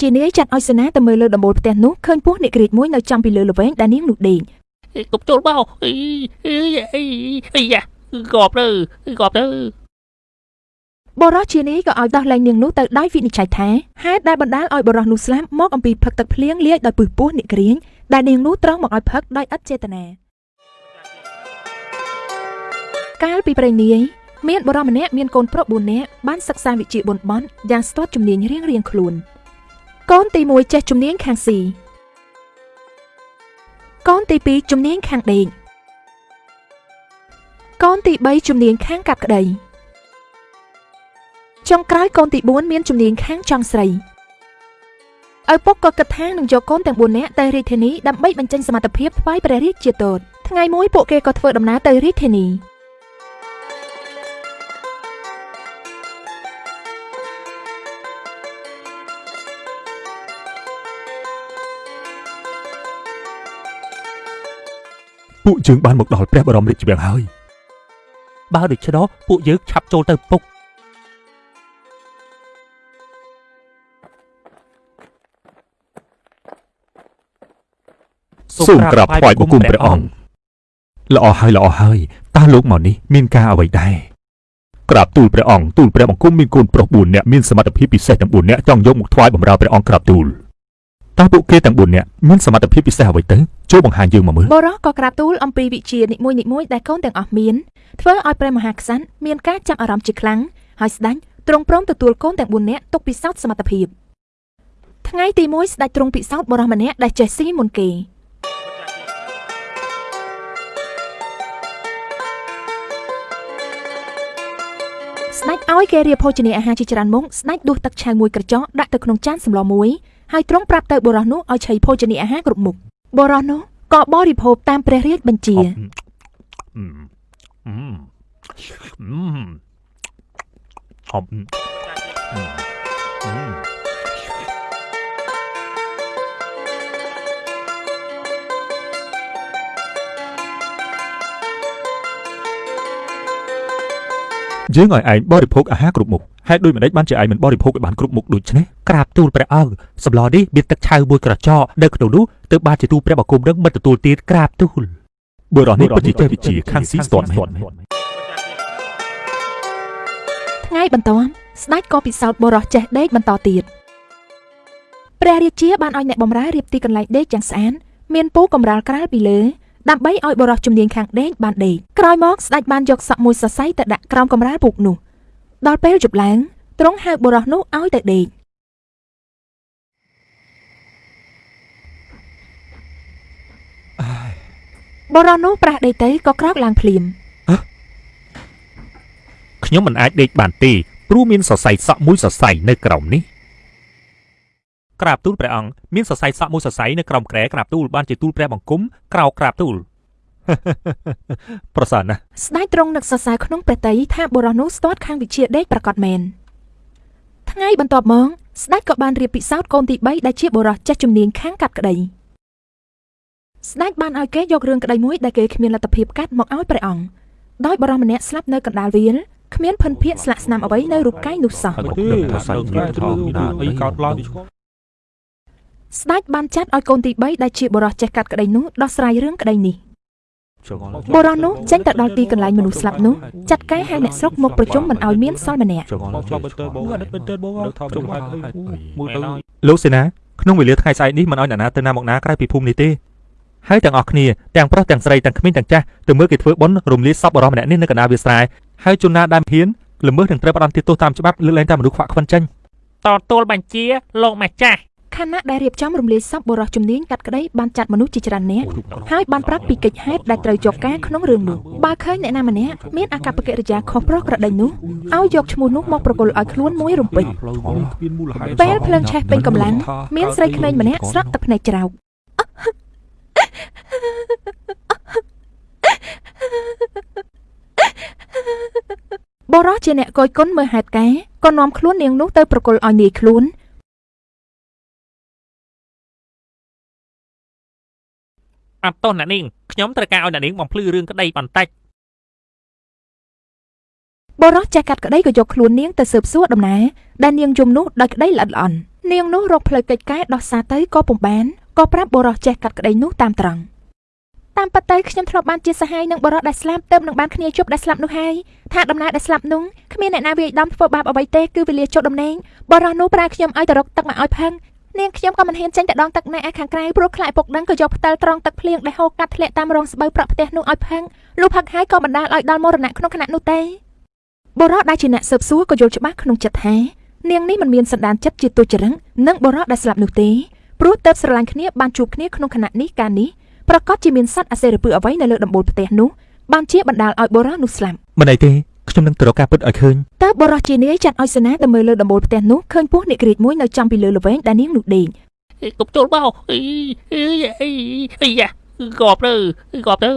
ជានាយចាត់ឲ្យសេនាទៅមើលលើដំបូលផ្ទះនោះឃើញពស់អ្នកក្រៀកមួយនៅចំពីលើល្វែងដែលនាងនោះដេកកុំចូលមកអីអីអីអីយ៉ាកប់ទៅកប់ទៅបរោះជានាយក៏ឲ្យដោះលែងនាងនោះទៅដោយវិនិច្ឆ័យថាហេតុដែលបណ្ដាលឲ្យបរោះនោះស្លាប់មកអំពីផឹកទឹកភ្លៀងលាយដោយពឹសពោះអ្នកក្រៀងដែលនាងនោះត្រង់មកឲ្យផឹកដោយឥតចេតនាកាលពីព្រេងនាយមានបរោះម្នាក់មានកូនប្រុស4នាក់បានសិក្សាវិជ្ជាបុណ្យបន់យ៉ាងស្ទាត់ជំនាញរៀងរៀងៗខ្លួន កូនទី1ចេះជំនាញខាងស៊ីកូនទី2ជំនាញខាងដេកកូនទី3ជំនាញខាងកាត់ក្តីចុងក្រោយកូនទី4មានជំនាញខាងចង់ស្រីឪពុកក៏គិតថានឹងយកកូនទាំង4នាក់ទៅរាជធានីដើម្បីបញ្ចេញសមត្ថភាពថ្វាយព្រះរាជជាទតថ្ងៃមួយពួកគេក៏ធ្វើដំណើរទៅរាជធានី ពួកយើងបានមកដល់ព្រះបរមរាជវាំងហើយបើដូច្នោះពួកយើងឆាប់ចូលទៅពុកសូមក្រាបថ្វាយបង្គំព្រះអង្គល្អហើយល្អហើយតើលោកមកនេះមានការអ្វីដែរក្រាបទូលព្រះអង្គទូលព្រះបង្គំមានកូនប្រុស4នាក់មានសមត្ថភាពពិសេសទាំង4នាក់ចង់យកមកថ្វាយបម្រើព្រះអង្គក្រាបទូល តើពួកគេទាំង4នាក់មានសមត្ថភាពពិសេសអ្វីទៅចូលបង្ហាញយើងមកមើលបរោះក៏ក្រាបទូលអំពីវិជានិមួយនិមួយដែលកូនទាំងអស់មានធ្វើឲ្យព្រះមហាក្សត្រមានការចាប់អារម្មណ៍ជាខ្លាំងហើយស្ដេចទ្រង់ព្រមទទួលកូនទាំង4នាក់ទុកពិសោធន៍សមត្ថភាពថ្ងៃទី1ស្ដេចទ្រង់ពិសោធន៍បរោះម្នាក់ដែលចេះស៊ីមុនគេស្ដេចឲ្យគេរៀបភោជនីយអាហារជាច្រើនមុខស្ដេចដួសទឹកឆៅមួយក្រចកដាក់ទៅក្នុងចានសម្លមួយ ហើយទ្រង់ប្រាប់ទៅបរោះនោះឲ្យឆីភោជនីយអាហារគ្រប់មុខបរោះនោះក៏បរិភោគតាមព្រះរាជបញ្ជាអឺអឺអឺហប់អឺយើងឲ្យឯងបរិភោគអាហារគ្រប់មុខ ហេតុដូចម្ដេចបានជាឯងមិនបរិភោគឲ្យបានគ្រប់មុខដូចនេះក្រាបទូលព្រះអង្គសម្លនេះមានទឹកឆៅមួយក្រចកនៅក្នុងនោះទើបបានជាទូលព្រះបង្គំនឹងមិនទទួលទានក្រាបទូលបុរសនេះពិតជាចេះវិជ្ជាខាងស៊ីស្ទាត់មែនថ្ងៃបន្ទាប់ស្ដេចក៏ពិសោធន៍បរោះចេះដេកបន្តទៀតព្រះរាជាបានឲ្យអ្នកបម្រើរៀបទីកន្លែងដេកយ៉ាងស្អាតមានពូកំរាលក្រាលពីលើដើម្បីឲ្យបរោះជំនាញខាងដេកបានដេកក្រោយមកស្ដេចបានយកសក់មួយសរសៃទៅដាក់ក្រោមកំរាលពូកនោះ ដល់ពេលយប់ឡើងទ្រង់ហៅបរោះនោះឲ្យទៅដេកបរោះនោះប្រះដេកទៅក៏ក្រោកឡើងភ្លាមខ្ញុំមិនអាចដេកបានទេព្រោះមានសរសៃសក់មួយសរសៃនៅក្រោមនេះក្រាបទូលព្រះអង្គមានសរសៃសក់មួយសរសៃនៅក្រោមក្រែក្រាបទូលបានជាទូលព្រះបង្គំក្រោកក្រាបទូល ប្រសើរណាស់ស្ដេចទ្រង់នឹកសរសើរក្នុងព្រះតីថាបុរសនោះស្ទាត់ខាងវិជាដេកប្រកបមែនថ្ងៃបន្ទាប់មកស្ដេចក៏បានរៀបពិសោធន៍កូនទី3ដែលជាបុរសចេះជំនាញខាងកាត់ក្តីស្ដេចបានឲ្យគេយករឿងក្តីមួយដែលគេគ្មានលទ្ធភាពកាត់មកឲ្យព្រះអង្គដោយបុរសម្នាក់ស្លាប់នៅកណ្ដាលវាលគ្មានភិនភាកស្លាកស្នាមអ្វីនៅរូបកាយនោះសោះហើយក៏ដឹងថាសាច់ញាតិធំណាអីកើតឡើងស្ដេចបានចាត់ឲ្យកូនទី3ដែលជាបុរសចេះកាត់ក្តីនោះដោះស្រាយរឿងក្តីនេះ បុរសនោះចេញទៅដល់ទីកន្លែងមនុស្សស្លាប់នោះចាត់ការហៅអ្នកស្រុកមកប្រជុំមិនឲ្យមានសល់ម្នាក់ចងល់ចង់ទៅបងអត់ទៅបងនៅថតចំហាយមួយទៅលោកសេនាក្នុងវេលាថ្ងៃស្អែកនេះមិនឲ្យអ្នកណាទៅណាមកណាក្រៅពីភូមិនេះទេហើយទាំងអស់គ្នាទាំងប្រុសទាំងស្រីទាំងក្មេងទាំងចាស់ទៅមើលគេធ្វើបុណ្យរំលាយសពបរិសម្នាក់នេះនៅកណ្ដាលវាលស្រែហើយជនណាដែលហ៊ានល្មើសនឹងត្រូវផ្ដន្ទាទោសតាមច្បាប់លើកលែងតែមនុស្សខ្វាក់ខ្វិនចេញតទួលបញ្ជាលោកម្ចាស់ ខណៈដែលរៀបចំរំលាយសពបុរសជំនាញកាត់ក្តីបានចាត់មនុស្សជាច្រើននាក់ហើយបានប្រាប់ពីកិច្ចហេតុដែលត្រូវជាប់ការក្នុងរឿងនោះបើឃើញអ្នកណាម្នាក់មានអាកប្បកិរិយាខុសប្រក្រតីនោះឲ្យយកឈ្មោះនោះមកប្រគល់ឲ្យខ្លួនមួយរំពេចផ្លូវគ្មានមូលហេតុពេលភ្លើងឆេះពេញកម្លាំងមានស្រីក្មេងម្នាក់ស្រក់ទឹកភ្នែកច្រោកបរោះជាអ្នកកយគុណមើលហេតុការណ៍ក៏នាំខ្លួននាងនោះទៅប្រគល់ឲ្យនាយខ្លួន អត់ទោះអ្នកនាងខ្ញុំត្រូវការឲ្យអ្នកនាងបំភ្លឺរឿងក្តីបន្តិចបរោះចេះកាត់ក្តីក៏យកខ្លួននាងទៅស៊ើបសួរដំណើរដែលនាងយំនោះដោយក្តីល្អិតល្អន់នាងនោះរកផ្លូវកិច្ចកែដោះសារទៅក៏ពុំបានក៏ប្រាប់បុរសចេះកាត់ក្តីនោះតាមត្រង់តាមពិតទៅខ្ញុំធ្លាប់បានជាសហាយនឹងបុរសដែលស្លាប់ទៅនឹងបានគ្នាជប់ដែលស្លាប់នោះហើយថាដំណើរដែលស្លាប់នោះគ្មានអ្នកណាវាយដំធ្វើបាបអ្វីទេគឺវេលាចុះដំណេងបុរសនោះប្រើខ្ញុំឲ្យទៅរកទឹកមកឲ្យផឹង នាងខ្ញុំក៏មិនហ៊ានចេញទៅដងទឹកណែឯខាងក្រៅព្រោះខ្លាចពុកដឹងក៏យកផ្តិលត្រង់ទឹកភ្លៀងដែលហូរកាត់ធ្លាក់តាមរងស្បូវប្រក់ផ្ទះនោះឲ្យផឹងលុះផឹកហើយក៏បណ្ដាលឲ្យដល់មរណៈក្នុងខណៈនោះទេបុរសដែលជាអ្នកស៊ើបសួរក៏យល់ច្បាស់ក្នុងចិត្តថានាងនេះមិនមានសន្តានចិត្តជាទុច្ចរិតនិងបុរសដែលស្លាប់នោះទេព្រោះទៅស្រឡាញ់គ្នាបានជួបគ្នាក្នុងខណៈនេះកាលនេះប្រកាសជាមានសត្វអសេរពើអ្វីនៅលើដំបូលផ្ទះនោះបានជាបណ្ដាលឲ្យបុរសនោះស្លាប់មិនអីទេ ខ្ញុំនឹងទៅរកការពិតឲ្យឃើញតើបុរសជានាយចាត់ឲ្យសេនាទៅមើលលើដំបូលផ្ទះនោះឃើញពស់នាគរាជមួយនៅចំពីលើល្វែងដែលនាងនោះដេកកុំចូលមកអីអីអីអីយ៉ាកប់ទៅកប់ទៅ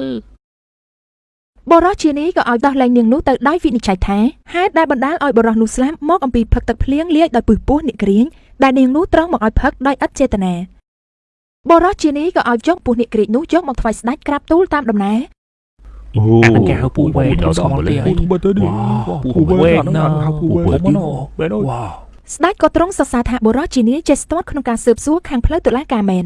បុរសជានាយក៏ឲ្យដោះលែងនាងនោះទៅដោយវិនិច្ឆ័យថាហេតុដែលបណ្ដាលឲ្យបុរសនោះស្លាប់មកអំពីផឹកទឹកភ្លៀងលាយដោយពឹសពោះនាគរាជដែលនាងនោះត្រង់មកឲ្យផឹកដោយឥតចេតនាបុរសជានាយក៏ឲ្យយកពស់នាគរាជនោះយកមកថ្វាយស្ដេចក្រាបទូលតាមដំណើរ អូអានកៅពូវែងដល់សំលេងពូវែងទៅនេះពូវែងណាពូវែងពូវែងបែរអើយវ៉ាវស្ដេចក៏ទ្រង់សរសើរថាបុរសជានាយចេះស្ទាត់ក្នុងការស៊ើបសួរខាងផ្លូវតុលាការមែន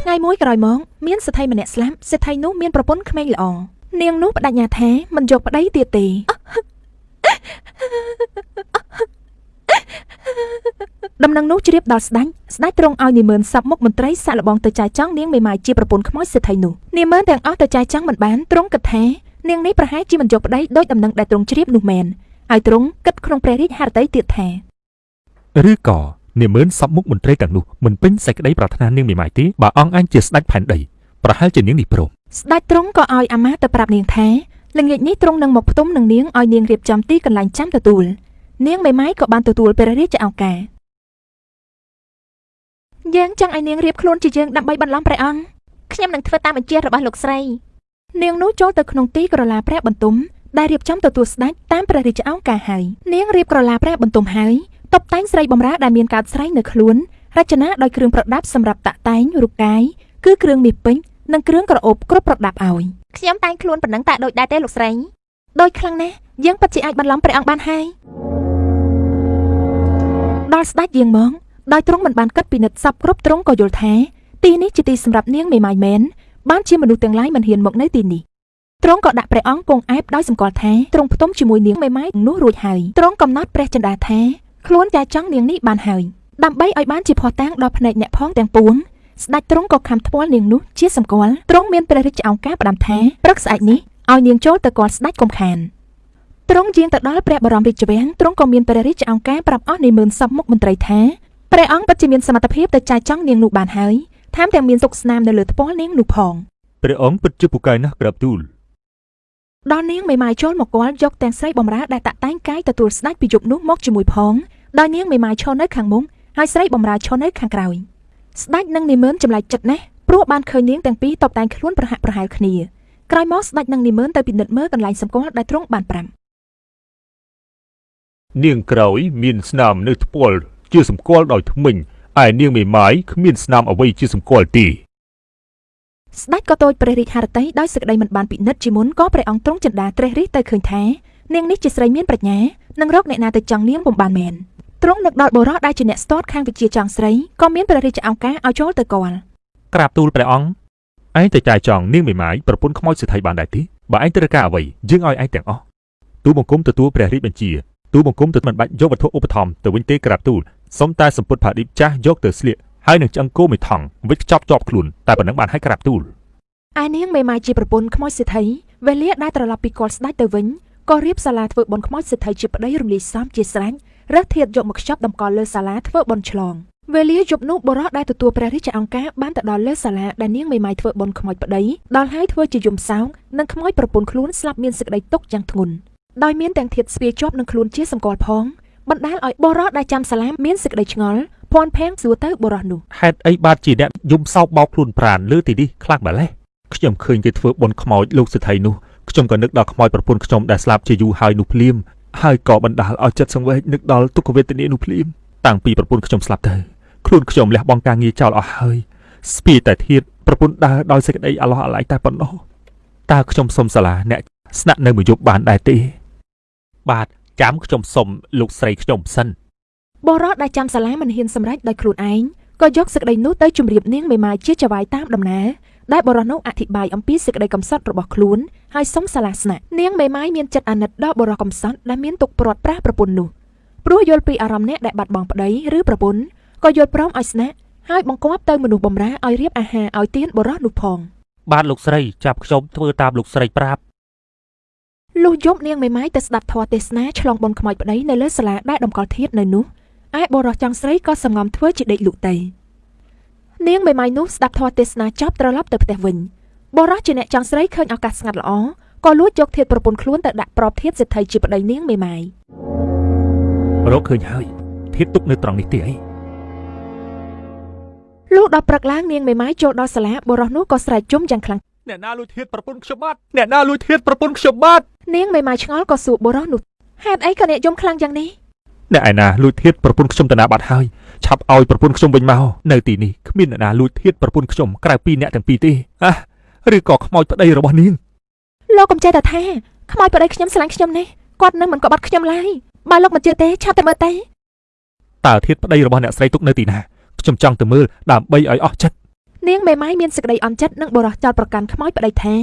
ថ្ងៃមួយក្រោយមកមានសេដ្ឋីម្នាក់ស្លាប់សេដ្ឋីនោះមានប្រពន្ធក្មេងល្អនាងនោះបដិញ្ញាថាមិនយកប្តីទៀតទេ ដំណឹងនោះជ្រាបដល់ស្ដេចស្ដេចទ្រង់ឲ្យនាម៉ឺនសັບមុខមន្ត្រីសាក់លបងទៅចាយចង់នាងមេម៉ាយជាប្រពន្ធខ្មោចសេដ្ឋីនោះនាម៉ឺនទាំងអស់ទៅចាយចង់មិនបានទ្រង់គិតថានាងនេះប្រហែលជាមិនយកប្តីដោយដំណឹងដែលទ្រង់ជ្រាបនោះមែនហើយទ្រង់គិតក្នុងព្រះរាជហឫទ័យទៀតថាឬក៏នាម៉ឺនសពមុខមន្ត្រីទាំងនោះមិនពេញសេចក្តីប្រាថ្នានាងមេម៉ាយទេបើអង្គអញជាស្ដេចផែនដីប្រហែលជានាងនេះព្រមស្ដេចទ្រង់ក៏ឲ្យអាមាត្យទៅប្រាប់នាងថាល្ងាចនេះទ្រង់នឹងមកផ្ទុំនឹងនាងឲ្យនាងរៀបចំទីកន្លែងចាំទទួលនាងមេម៉ាយក៏បានទទួលព្រះរាជឱកាស យើងចង់ឲ្យនាងរៀបខ្លួនជាយើងដើម្បីបន្លំព្រះអង្គខ្ញុំនឹងធ្វើតាមបញ្ជារបស់លោកស្រី នាងនោះចូលទៅក្នុងទីក្រឡាព្រះបន្ទុំដែលរៀបចំទទួលស្ដេចតាមព្រះរាជឱកាសហើយនាងរៀបក្រឡាព្រះបន្ទុំហើយតុបតែងស្រីបំរើដែលមានកាតស្រីនៅខ្លួនរចនាដោយគ្រឿងប្រដាប់សម្រាប់តាក់តែងរូបកាយគឺគ្រឿងមាសពេជ្រនិងគ្រឿងក្រអូបគ្រប់ប្រដាប់ឲ្យខ្ញុំតែងខ្លួនប៉ុណ្ណឹងតើដូចដែរទេលោកស្រីដូចខ្លាំងណាស់យើងពិតជាអាចបន្លំព្រះអង្គបានហើយដល់ស្ដេចយាងមក ដោយទ្រង់មិនបានគិតពិនិត្យសពគ្រប់ទ្រង់ក៏យល់ថាទីនេះជាទីសម្រាប់នាងមេម៉ាយមែនបានជាមនុស្សទាំងឡាយមិនហ៊ានមកនៅទីនេះទ្រង់ក៏ដាក់ព្រះអង្គគង់អែបដោយសម្គាល់ថាទ្រង់ផ្ទុំជាមួយនាងមេម៉ាយនោះរួចហើយទ្រង់កំណត់ព្រះចិន្តាថាខ្លួនចាចង់នាងនេះបានហើយដើម្បីឲ្យបានជាភ័ស្តុតាងដល់ភ្នែកអ្នកផងទាំងពួងស្ដេចទ្រង់ក៏ខំថ្ពាល់នាងនោះជាសម្គាល់ទ្រង់មានព្រះរាជឱកាសផ្ដាំថាព្រឹកស្អែកនេះឲ្យនាងចូលទៅគាល់ស្ដេចកុំខានទ្រង់យាងទៅដល់ព្រះបរមរាជវាំងទ្រង់ក៏មានព្រះរាជឱកាសប្រាប់អស់នៃមើលសពមុខមន្ត្រីថា ព្រះអង្គពិតជាមានសមត្ថភាពទៅចាយចង់នាងនោះបានហើយថែមទាំងមានសុខស្នាមនៅលើថ្ពាល់នាងនោះផងព្រះអង្គពិតជាពូកែណាស់ក្រាបទូលដល់នាងមេម៉ាយចូលមកគាល់យកទាំងស្រីបំរើដែលតាក់តែងកាយទទួលស្ដេចពីយប់នោះមកជាមួយផងដោយនាងមេម៉ាយឈរនៅខាងមុខហើយស្រីបំរើឈរនៅខាងក្រោយស្ដេចនិងនាម៉ឺនចម្លែកចិត្តណាស់ព្រោះបានឃើញនាងទាំងពីរតបតែងខ្លួនប្រហាក់ប្រហែលគ្នាក្រោយមកស្ដេចនិងនាម៉ឺនទៅពិនិត្យមើលកន្លែងសម្គាល់ដែលទ្រង់បានប្រាំនាងក្រោយមានស្នាមនៅថ្ពាល់ ជាសម្គាល់ដោយធ្មេញឯនាងមេម៉ាយគ្មានស្នាមអ្វីជាសម្គាល់ទេស្ដេចក៏តូចព្រះរាជហឫទ័យដោយសេចក្តីមិនបានពិនិត្យជាមុនក៏ព្រះអង្គទ្រង់ចិន្តាត្រេះរិះទៅឃើញថានាងនេះជាស្រីមានប្រាជ្ញានឹងរកអ្នកណាទៅចង់នាងពុំបានមែនទ្រង់នឹកដល់បុរសដែលជាអ្នកស្ទាត់ខាងវិជាចង់ស្រីក៏មានព្រះរាជឱកាសឲ្យចូលទៅគាល់ក្រាបទូលព្រះអង្គឯងទៅចាយចង់នាងមេម៉ាយប្រពន្ធខ្មោចសេដ្ឋីបានដែរទេបើឯងត្រូវការអ្វីយើងឲ្យឯងទាំងអស់ទូលបង្គំទទួលព្រះរាជបញ្ជាទូលបង្គំទៅមិនបាច់យកវត្ថុឧបត្ថម្ភទៅវិញទេក្រាបទូល សុំតែសម្ពុតផាឌីបចាស់យកទៅស្លៀកហើយនឹងឆ្អឹងគោមួយថង់វិចខ្ចប់ជាប់ខ្លួនតែប៉ុណ្ណឹងបានឲ្យក្រាបទូលឯនាងមេម៉ាយជាប្រពន្ធខ្មោចសេដ្ឋីវេលាដែលត្រឡប់ពីគាល់ស្ដេចទៅវិញក៏រៀបសាលាធ្វើបុណ្យខ្មោចសេដ្ឋីជាប្តីរំលាយសំជាស្រេចរើសធាតយកមកខ្ចប់តម្កល់លើសាលាធ្វើបុណ្យឆ្លងវេលាយប់នោះបុរសដែលទទួលព្រះរាជឱកាសបានទៅដល់លើសាលាដែលនាងមេម៉ាយធ្វើបុណ្យខ្មោចប្តីដល់ហើយធ្វើជាយំសោកនិងខ្មោចប្រពន្ធខ្លួនស្លាប់មានសេចក្តីទុក្ខយ៉ាងធ្ងន់ដោយមានទាំងធាតស្ពាយជាប់នឹងខ្លួនជាសម្គាល់ផង បណ្ដាលឲ្យបុរសដែលចាំសាលាមានសេចក្តីឆ្ងល់ភ័ន្តផាំងសួរទៅបុរសនោះហេតុអីបាទជាអ្នកយំសោកបោកខ្លួនប្រានលើទីនេះខ្លាំងម្ល៉េះខ្ញុំឃើញគេធ្វើបុណ្យខ្មោចលោកសេដ្ឋីនោះខ្ញុំក៏នឹកដល់ខ្មោចប្រពន្ធខ្ញុំដែលស្លាប់ជាយូរហើយនោះភ្លាមហើយក៏បណ្ដាលឲ្យចិត្តសង្វេគនឹកដល់ទុក្ខវេទនានោះភ្លាមតាំងពីប្រពន្ធខ្ញុំស្លាប់ទៅខ្លួនខ្ញុំលះបង់ការងារចោលអស់ហើយស្ពាយតែធៀបប្រពន្ធដើរដោយសេចក្តីអាឡោះអាល័យតែប៉ុណ្ណោះតើខ្ញុំសុំសាលាអ្នកស្នាក់នៅមួយយប់បានដែរទេបាទ ចាំខ្ញុំសុំលោកស្រីខ្ញុំសិនបរោះដែលចាំសាលាមិនហ៊ានសម្រេចដោយខ្លួនឯងក៏យកសេចក្តីនោះទៅជម្រាបនាងមេម៉ាយជាចៅហ្វាយតាមដំណើរដែលបរោះនោះអធិប្បាយអំពីសេចក្តីកំសត់របស់ខ្លួនហើយសុំសាលាស្នាក់នាងមេម៉ាយមានចិត្តអាណិតដល់បរោះកំសត់ដែលមានទុកព្រាត់ប្រាសប្រពន្ធនោះព្រោះយល់ពីអារម្មណ៍អ្នកដែលបាត់បង់ប្តីឬប្រពន្ធក៏យល់ព្រមឲ្យស្នាក់ហើយបង្គាប់ទៅមនុស្សបម្រើឲ្យរៀបអាហារឲ្យទានបរោះនោះផងបាទលោកស្រីចាប់ខ្ញុំធ្វើតាមលោកស្រីប្រាប់ លុះយប់នាងមេម៉ាយទៅស្ដាប់ធម៌ទេសនាឆ្លងបនខ្មោចប្តីនៅលើសាលាដែលតម្កល់ធាតនៅនោះឯបរោះចង់ស្រីក៏សំងំធ្វើជាដេកលក់ទៅនាងមេម៉ាយនោះស្ដាប់ធម៌ទេសនាចប់ត្រឡប់ទៅផ្ទះវិញបរោះជាអ្នកចង់ស្រីឃើញឱកាសស្ងាត់ល្អក៏លួចយកធាតប្រពន្ធខ្លួនទៅដាក់ប្របធាតសេដ្ឋីជាប្តីនាងមេម៉ាយរកឃើញហើយធាតទុកនៅត្រង់នេះទេអីលុះដល់ព្រឹកឡើងនាងមេម៉ាយចូលដល់សាលាបរោះនោះក៏ស្រែកជុំយ៉ាងខ្លាំង អ្នកណាលួចធាតប្រពន្ធខ្ញុំបាទអ្នកណាលួចធាតប្រពន្ធខ្ញុំបាទនាងមេម៉ាយឆ្ងល់ក៏សួរបរោះនោះហេតុអីក៏អ្នកយំខ្លាំងយ៉ាងនេះអ្នកឯណាលួចធាតប្រពន្ធខ្ញុំតាណាបាត់ហើយឆាប់ឲ្យប្រពន្ធខ្ញុំវិញមកនៅទីនេះគ្មានអ្នកណាលួចធាតប្រពន្ធខ្ញុំក្រៅពីអ្នកទាំងពីរទេអះឬក៏ខ្មោចប្តីរបស់នាងលោកកំចេះតែថាខ្មោចប្តីខ្ញុំស្រឡាញ់ខ្ញុំនេះគាត់នឹងមិនក្បត់ខ្ញុំឡើយបើលោកមិនជឿទេឆាប់ទៅមើលទៅតើធាតប្តីរបស់អ្នកស្រីទុកនៅទីណាខ្ញុំចង់ទៅមើលដើម្បីឲ្យអស់ចិត្ត នាងមេម៉ាយមានសេចក្តីអន់ចិត្តនឹងបរោះចោតប្រកាន់ខ្មោចប្តីថា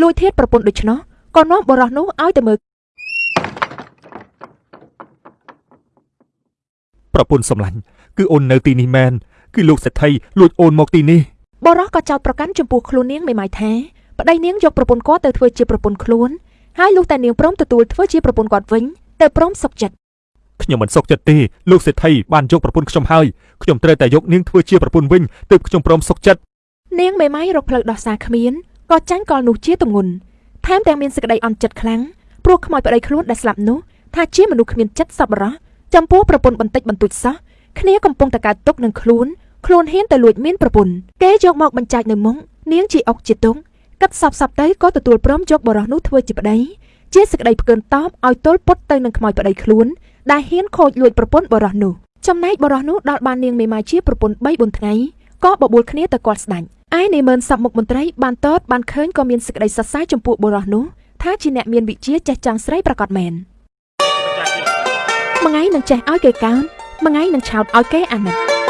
លួចធាតប្រពន្ធដូច្នោះក៏នាំបរោះនោះឲ្យទៅមើលប្រពន្ធសម្លាញ់គឺអូននៅទីនេះមែនគឺលោកសេដ្ឋីលួចអូនមកទីនេះបរោះក៏ចោតប្រកាន់ចំពោះខ្លួននាងមេម៉ាយថាប្តីនាងយកប្រពន្ធគាត់ទៅធ្វើជាប្រពន្ធខ្លួនហើយលុះតែនាងព្រមទទួលធ្វើជាប្រពន្ធគាត់វិញទៅព្រមសុខចិត្ត ខ្ញុំមិនសុខចិត្តទេលោកសេដ្ឋីបានយកប្រពន្ធខ្ញុំហើយខ្ញុំត្រូវតែយកនាងធ្វើជាប្រពន្ធវិញទើបខ្ញុំព្រមសុខចិត្តនាងមេម៉ាយរកផ្លូវដោះសារគ្មានក៏ចាញ់កលនោះជាទម្ងន់ថែមទាំងមានសេចក្តីអន់ចិត្តខ្លាំងព្រោះខ្មោចប្តីខ្លួនដែលស្លាប់នោះថាជាមនុស្សគ្មានចិត្តសប្បុរសចំពោះប្រពន្ធបន្តិចបន្តួចសោះគ្នាកំពុងតែកើតទុកនឹងខ្លួនខ្លួនហ៊ានទៅលួចមានប្រពន្ធគេយកមកបញ្ចាច់នៅមុខនាងជាអុកជាទុងកាត់សពសពទៅក៏ទទួលព្រមយកបរោះនោះធ្វើជាប្តីជាសេចក្តីផ្កើនតបឲ្យទល់ពុតទៅនឹងខ្មោចប្តីខ្លួន ដែលហ៊ានខូចលួចប្រពន្ធបរោះនោះចំណែកបរោះនោះដល់បាននាងមេម៉ាយជាប្រពន្ធ3 4ថ្ងៃក៏បបួលគ្នាទៅគាត់ស្ដាច់ឯនាម៉ឺនសពមុខមន្ត្រីបានតតបានឃើញក៏មានសេចក្តីសរសើរចំពោះបរោះនោះថាជាអ្នកមានវិជ្ជាចេះចង់ស្រីប្រកបមែនមួយថ្ងៃនឹងចេះឲ្យគេកោនមួយថ្ងៃនឹងឆោតឲ្យគេអាណិត